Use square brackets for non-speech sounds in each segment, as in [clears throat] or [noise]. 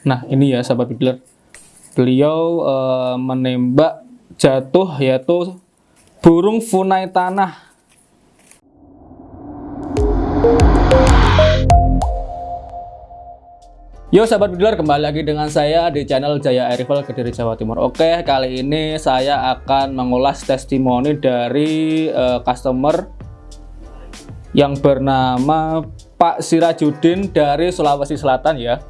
Nah ini ya sahabat bidler, beliau uh, menembak jatuh yaitu burung funai tanah. Yo sahabat bidler kembali lagi dengan saya di channel Jaya Air Rifle Kediri Jawa Timur. Oke kali ini saya akan mengulas testimoni dari uh, customer yang bernama Pak Sirajudin dari Sulawesi Selatan ya.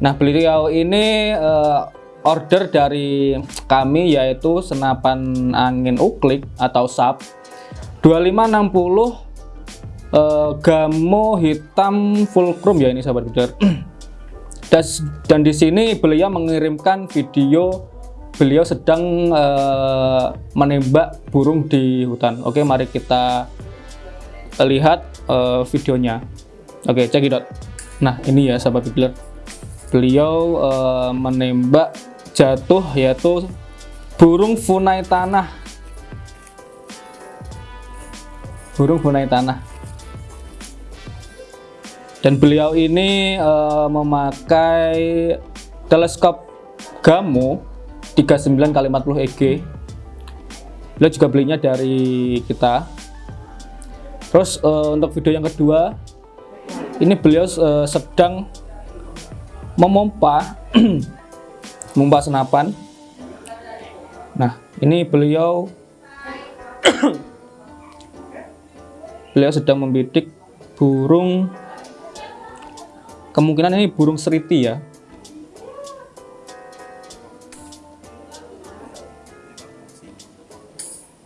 Nah beliau ini uh, order dari kami yaitu senapan angin uklik atau SAP 2560 uh, gamo hitam full chrome ya ini sahabat bidder. [clears throat] dan, di sini beliau mengirimkan video beliau sedang uh, menembak burung di hutan. Oke mari kita lihat uh, videonya. Oke cekidot. Nah ini ya sahabat bidder beliau uh, menembak jatuh yaitu burung funai tanah. Burung funai tanah. Dan beliau ini uh, memakai teleskop Gamo 39 kali 40 EG beliau juga belinya dari kita. Terus uh, untuk video yang kedua ini beliau uh, sedang memompa [clears throat] memompa senapan. Nah ini beliau [clears throat] beliau sedang membidik burung kemungkinan ini burung seriti ya.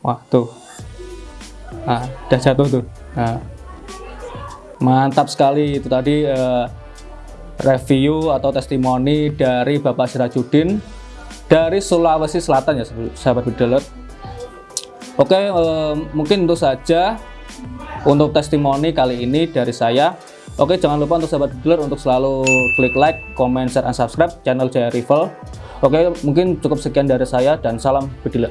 Wah tuh. Nah udah jatuh tuh. Nah mantap sekali itu tadi uh, review atau testimoni dari Bapak Sirajudin dari Sulawesi Selatan ya sahabat bideler Oke eh, mungkin itu saja untuk testimoni kali ini dari saya. Oke jangan lupa untuk sahabat bideler untuk selalu klik like, comment, share, dan subscribe channel Jaya Rival. Oke mungkin cukup sekian dari saya dan salam bideler